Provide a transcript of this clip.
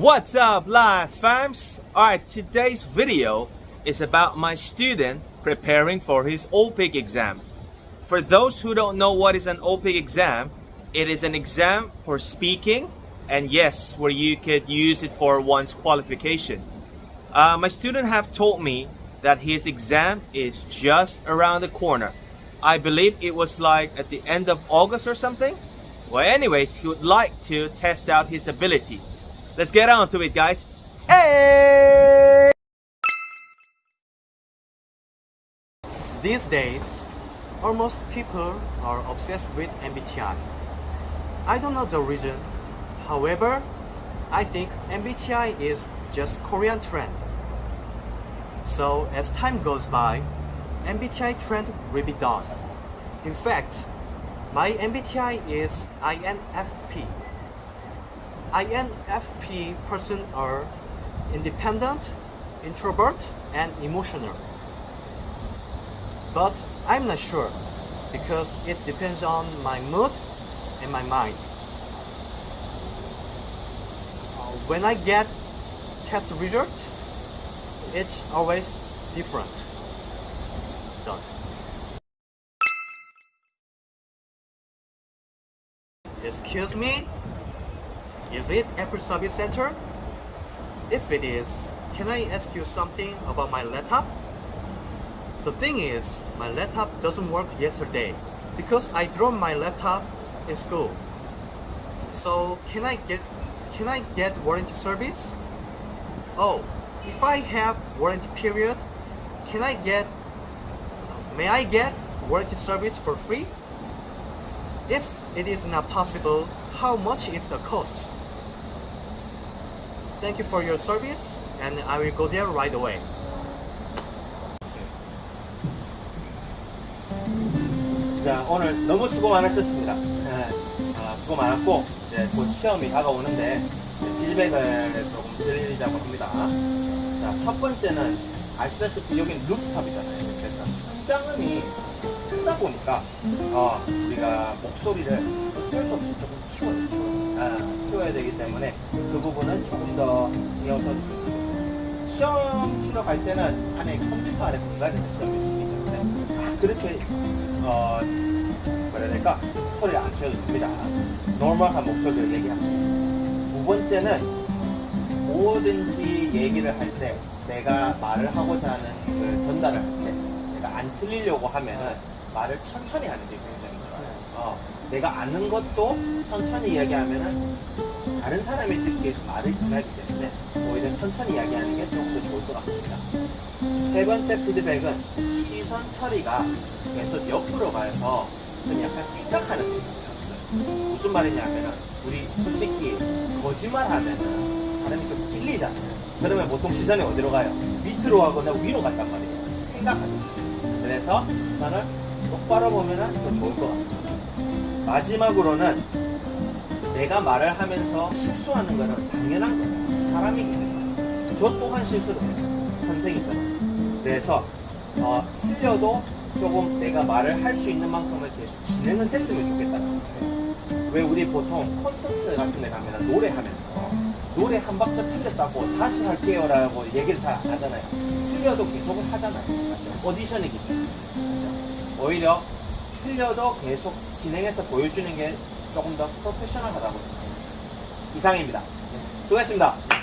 What's up, live fams? Alright, today's video is about my student preparing for his OPIC exam. For those who don't know what is an OPIC exam, it is an exam for speaking and yes, where you could use it for one's qualification. Uh, my student have told me that his exam is just around the corner. I believe it was like at the end of August or something. Well, anyways, he would like to test out his ability. Let's get on to it, guys. Hey! These days, almost people are obsessed with MBTI. I don't know the reason. However, I think MBTI is just Korean trend. So as time goes by, MBTI trend will be done. In fact, my MBTI is INFP. INFP person are independent, introvert, and emotional. But I'm not sure because it depends on my mood and my mind. Uh, when I get test result, it's always different. Done. Excuse me? Is it Apple Service Center? If it is, can I ask you something about my laptop? The thing is, my laptop doesn't work yesterday because I dropped my laptop in school. So can I get can I get warranty service? Oh, if I have warranty period, can I get may I get warranty service for free? If it is not possible, how much is the cost? Thank you for your service and I will go there right away. 자, 오늘 너무 수고 많으셨습니다. 네, 아, 수고 많았고, 이제 곧 시험이 다가오는데, 피드백을 조금 드리자고 합니다. 자, 첫 번째는, 아시다시피 여기는 루프탑이잖아요. 그래서 성장음이 크다 보니까, 어, 우리가 목소리를 어쩔 수 없이 조금 아, 키워야 되기 때문에, 그 부분은 조금 더 신경 써주시고, 시험 치러 갈 때는 안에 컴퓨터 안에 공간이 시험이 있기 때문에, 아, 그렇게 어, 뭐라 해야 될까? 소리를 안 키워도 됩니다. normal한 목소리로 얘기합니다. 두 번째는 뭐든지 얘기를 할 때 내가 말을 하고자 하는 그 전달을 할 때 내가 안 틀리려고 하면은 말을 천천히 하는 게 내가 아는 것도 천천히 이야기하면은 다른 사람이 듣기에 좀 말을 심하기 때문에 오히려 천천히 이야기하는 게 조금 더 좋을 것 같습니다. 세 번째 피드백은 시선 처리가 계속 옆으로 가서 좀 약간 생각하는 느낌이었어요. 무슨 말이냐면은 우리 솔직히 거짓말 하면은 사람이 좀 찔리잖아요. 그러면 보통 시선이 어디로 가요? 밑으로 가거나 위로 간단 말이에요. 생각하는. 그래서 시선을 똑바로 보면은 더 좋을 것 같아요. 마지막으로는 내가 말을 하면서 실수하는 거는 당연한 거예요. 사람이기 때문에. 저 또한 실수를 해요. 선생이잖아요. 그래서 어, 틀려도 조금 내가 말을 할 수 있는 만큼을 계속 진행은 했으면 좋겠다는 거예요. 왜 우리 보통 콘서트 같은 데 가면 노래하면서 노래 한 박자 틀렸다고 다시 할게요 라고 얘기를 잘 안 하잖아요. 틀려도 계속을 하잖아요. 오디션이기 때문에. 오히려 틀려도 계속 진행해서 보여주는 게 조금 더 프로페셔널하다고 생각합니다. 이상입니다. 수고했습니다.